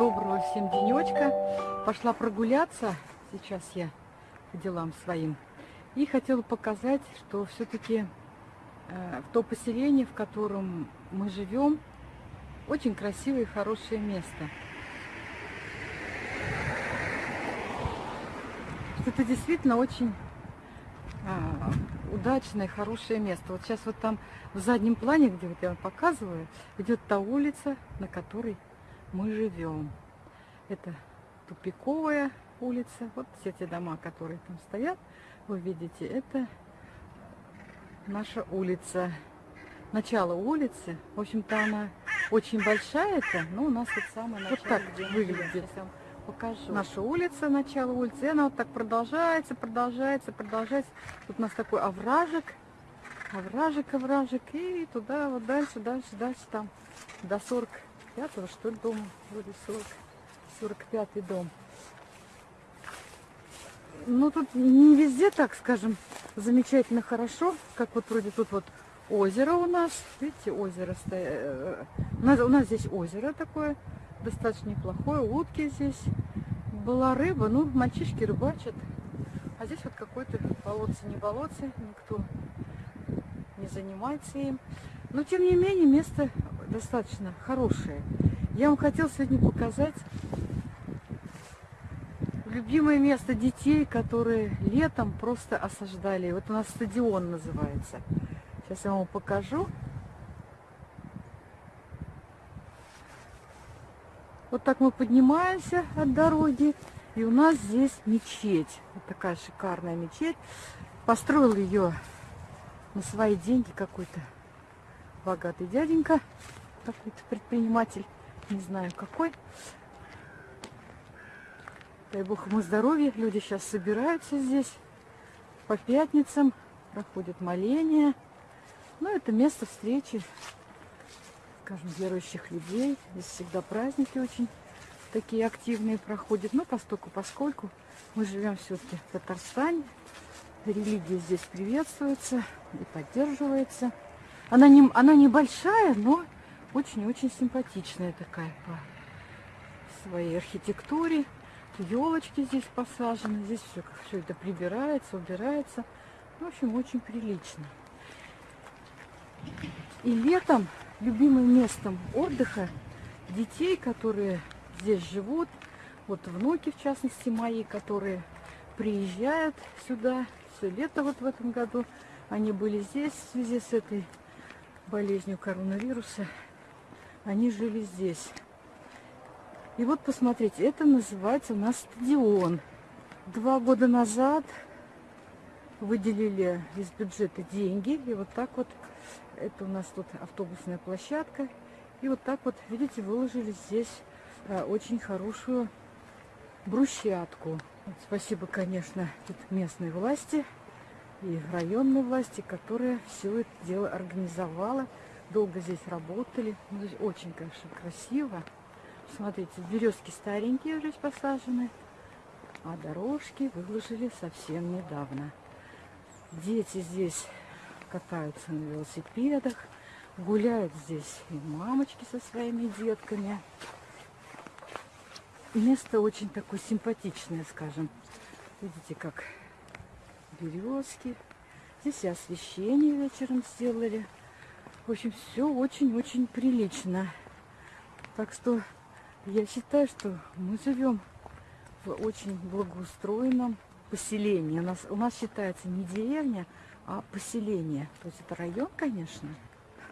доброго всем денечка. Пошла прогуляться, сейчас я по делам своим. И хотела показать, что все-таки э, то поселение, в котором мы живем, очень красивое и хорошее место. Это действительно очень а, удачное, хорошее место. Вот сейчас вот там в заднем плане, где вот я вам показываю, идет та улица, на которой мы живем. Это тупиковая улица. Вот все те дома, которые там стоят, вы видите, это наша улица. Начало улицы. В общем-то, она очень большая, это, но у нас вот самое начало. Вот так выглядит покажу. Наша улица, начало улицы, и она вот так продолжается, продолжается, продолжается. Тут у нас такой овражек, овражек, овражек, и туда вот дальше, дальше, дальше там до 40 45-го, что ли, дома, вроде 40, 45-й дом. Ну, тут не везде, так скажем, замечательно хорошо, как вот вроде тут вот озеро у нас. Видите, озеро стоит. Э, у нас, у нас здесь озеро такое, достаточно неплохое. Утки здесь. Была рыба, ну, мальчишки рыбачат. А здесь вот какой-то болотце, не болотце, никто не занимается им. Но, тем не менее, место достаточно хорошее. Я вам хотела сегодня показать любимое место детей, которые летом просто осаждали. Вот у нас стадион называется. Сейчас я вам покажу. Вот так мы поднимаемся от дороги. И у нас здесь мечеть. Вот такая шикарная мечеть. Построил ее на свои деньги какой-то богатый дяденька какой-то предприниматель, не знаю какой. Дай бог ему здоровья. Люди сейчас собираются здесь по пятницам, проходят моления. Ну, это место встречи, скажем, верующих людей. Здесь всегда праздники очень такие активные проходят. Но постольку, поскольку мы живем все-таки в Татарстане, религия здесь приветствуется и поддерживается. Она, не, она небольшая, но очень-очень симпатичная такая по своей архитектуре. Елочки здесь посажены. Здесь все, все это прибирается, убирается. В общем, очень прилично. И летом любимым местом отдыха детей, которые здесь живут, вот внуки, в частности, мои, которые приезжают сюда все лето вот в этом году. Они были здесь в связи с этой болезнью коронавируса они жили здесь. И вот посмотрите, это называется у нас стадион. Два года назад выделили из бюджета деньги. И вот так вот, это у нас тут автобусная площадка. И вот так вот, видите, выложили здесь а, очень хорошую брусчатку. Спасибо, конечно, местной власти и районной власти, которая все это дело организовала долго здесь работали. Ну, здесь очень, конечно, красиво. Смотрите, березки старенькие уже посажены, а дорожки выложили совсем недавно. Дети здесь катаются на велосипедах, гуляют здесь и мамочки со своими детками. Место очень такое симпатичное, скажем. Видите, как березки. Здесь и освещение вечером сделали. В общем, все очень-очень прилично. Так что я считаю, что мы живем в очень благоустроенном поселении. У нас, у нас считается не деревня, а поселение. То есть это район, конечно.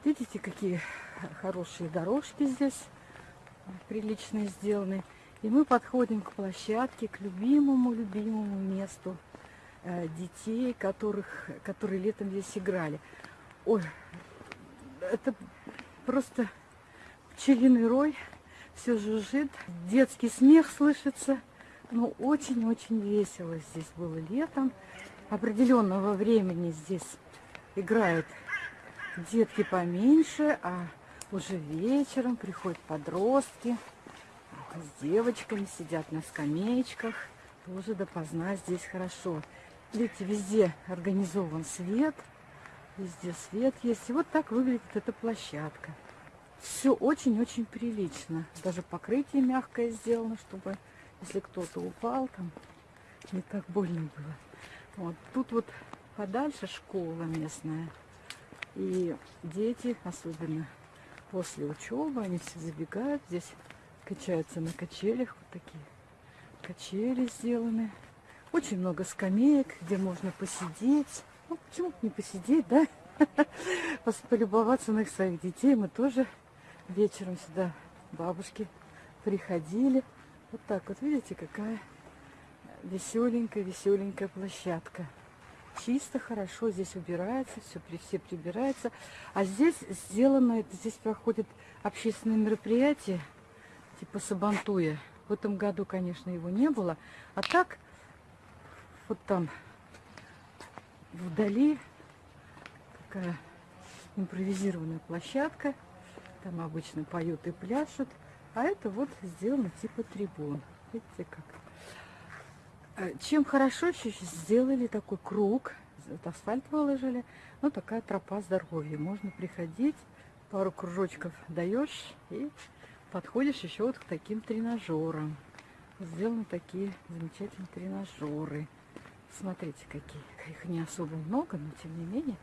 Видите, какие хорошие дорожки здесь приличные сделаны. И мы подходим к площадке, к любимому-любимому месту детей, которых, которые летом здесь играли. Ой, это просто пчелиный рой, все жужжит, детский смех слышится. Ну, очень-очень весело здесь было летом. Определенного времени здесь играют детки поменьше, а уже вечером приходят подростки с девочками, сидят на скамеечках. Тоже допоздна здесь хорошо. Видите, везде организован свет – Везде свет есть. И вот так выглядит эта площадка. все очень-очень прилично. Даже покрытие мягкое сделано, чтобы если кто-то упал, там не так больно было. Вот тут вот подальше школа местная. И дети, особенно после учебы, они все забегают. Здесь качаются на качелях. Вот такие качели сделаны. Очень много скамеек, где можно посидеть. Ну, почему не посидеть, да? Полюбоваться на их своих детей. Мы тоже вечером сюда бабушки приходили. Вот так вот, видите, какая веселенькая, веселенькая площадка. Чисто, хорошо, здесь убирается, все, все прибирается. А здесь сделано, это здесь проходит общественное мероприятие, типа Сабантуя. В этом году, конечно, его не было. А так, вот там, вдали, такая импровизированная площадка. Там обычно поют и пляшут. А это вот сделано типа трибун. Видите как? А чем хорошо еще сделали такой круг. Вот асфальт выложили. Ну, такая тропа здоровья. Можно приходить, пару кружочков даешь и подходишь еще вот к таким тренажерам. Сделаны такие замечательные тренажеры. Смотрите, какие. Их не особо много, но тем не менее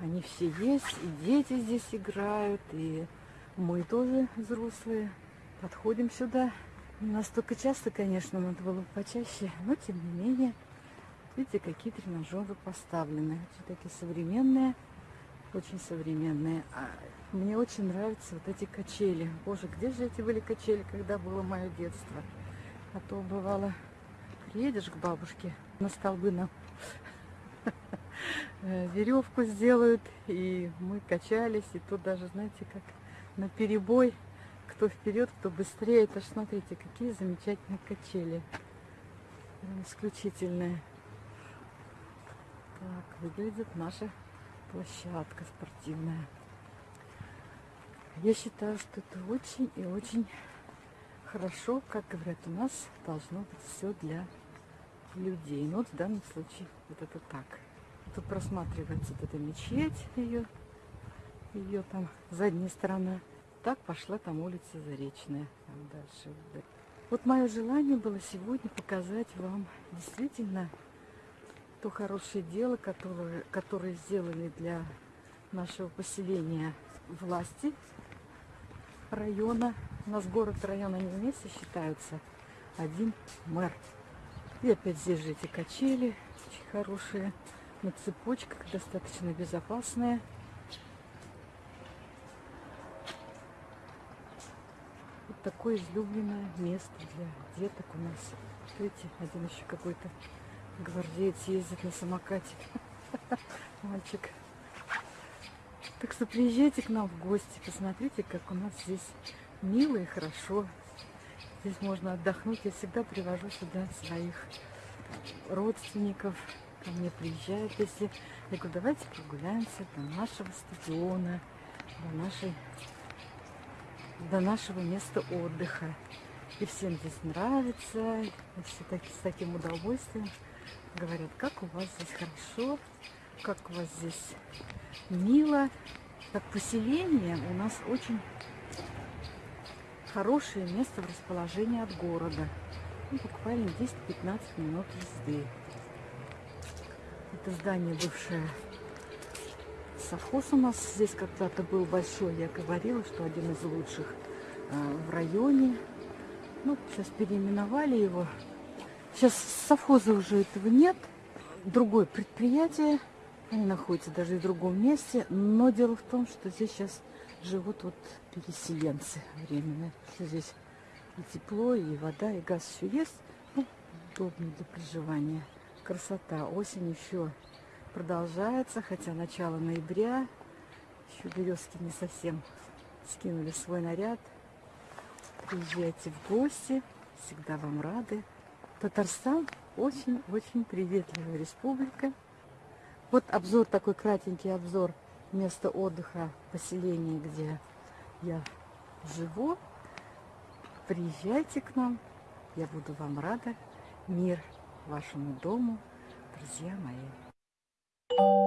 они все есть. И дети здесь играют, и мы тоже взрослые подходим сюда. Не настолько часто, конечно, надо было бы почаще, но тем не менее, видите, какие тренажеры поставлены. Очень такие современные, очень современные. А мне очень нравятся вот эти качели. Боже, где же эти были качели, когда было мое детство? А то бывало, приедешь к бабушке, на столбы нам веревку сделают, и мы качались, и тут даже, знаете, как на перебой кто вперед, кто быстрее. Это ж смотрите, какие замечательные качели. Прям исключительные. Так, выглядит наша площадка спортивная. Я считаю, что это очень и очень хорошо, как говорят, у нас должно быть все для людей. Ну вот в данном случае вот это так. Тут просматривается вот эта мечеть, ее, ее там задняя сторона так пошла там улица Заречная, там дальше. Вот мое желание было сегодня показать вам действительно то хорошее дело, которое, которое сделали для нашего поселения власти района. У нас город и район, они вместе считаются. Один мэр. И опять здесь же эти качели очень хорошие. На цепочках достаточно безопасные. такое излюбленное место для деток у нас. Видите, один еще какой-то гвардеец ездит на самокате. Мальчик. Так что приезжайте к нам в гости, посмотрите, как у нас здесь мило и хорошо. Здесь можно отдохнуть. Я всегда привожу сюда своих родственников. Ко мне приезжают, если... Я говорю, давайте прогуляемся до нашего стадиона, до нашей до нашего места отдыха. И всем здесь нравится, и все так, с таким удовольствием говорят, как у вас здесь хорошо, как у вас здесь мило. Как поселение у нас очень хорошее место в расположении от города. Ну, буквально 10-15 минут езды. Это здание бывшее совхоз у нас здесь когда-то был большой. Я говорила, что один из лучших э, в районе. Ну, сейчас переименовали его. Сейчас совхоза уже этого нет. Другое предприятие. Они находятся даже в другом месте. Но дело в том, что здесь сейчас живут вот переселенцы временные. Что здесь и тепло, и вода, и газ все есть. Ну, удобно для проживания. Красота. Осень еще продолжается, хотя начало ноября. Еще березки не совсем скинули свой наряд. Приезжайте в гости, всегда вам рады. Татарстан очень-очень приветливая республика. Вот обзор, такой кратенький обзор места отдыха, поселения, где я живу. Приезжайте к нам, я буду вам рада. Мир вашему дому, друзья мои.